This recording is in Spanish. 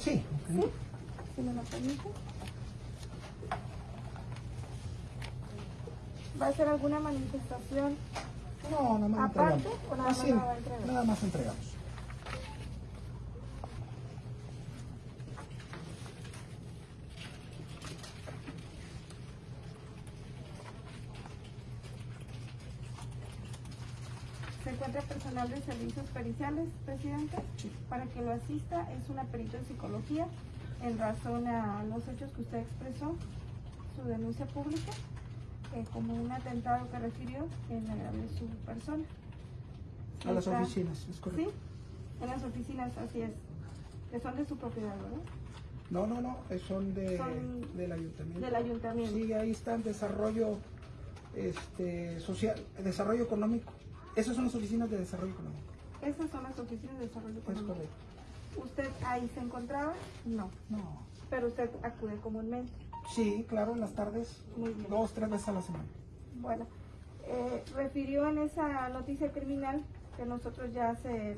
Sí. ¿Sí? Si me lo permite. ¿Va a hacer alguna manifestación? No, nada más ¿Aparte entregamos. o nada más Así, nada más entregamos. Se encuentra personal de servicios periciales, presidente, Sí. para que lo asista. Es una perito en psicología en razón a los hechos que usted expresó, su denuncia pública, eh, como un atentado que refirió en agravio de su persona. A las Está- oficinas, es Sí, en las oficinas, así es, que son de su propiedad, ¿verdad? No, no, no, eh, son, de, Son del ayuntamiento. del ayuntamiento. Sí, ahí está el desarrollo este, social, el desarrollo económico. Esas son las oficinas de desarrollo económico. Esas son las oficinas de desarrollo Es económico. correcto. ¿Usted ahí se encontraba? No, No. pero usted acude comúnmente. Sí, claro, en las tardes, Muy bien. dos, tres veces a la semana. Bueno, eh, refirió en esa noticia criminal que nosotros ya se